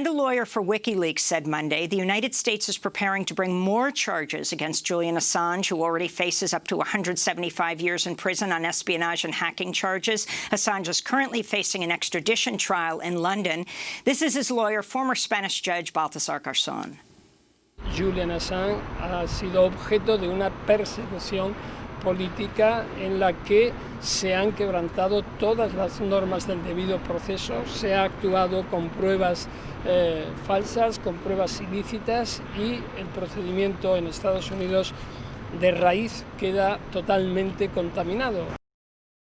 And a lawyer for WikiLeaks said Monday the United States is preparing to bring more charges against Julian Assange, who already faces up to 175 years in prison on espionage and hacking charges. Assange is currently facing an extradition trial in London. This is his lawyer, former Spanish judge Baltasar Garzón. Julian Assange ha sido objeto de una persecución política en la que se han quebrantado todas las normas del debido proceso, se ha actuado con pruebas eh, falsas, con pruebas ilícitas y el procedimiento en Estados Unidos de raíz queda totalmente contaminado.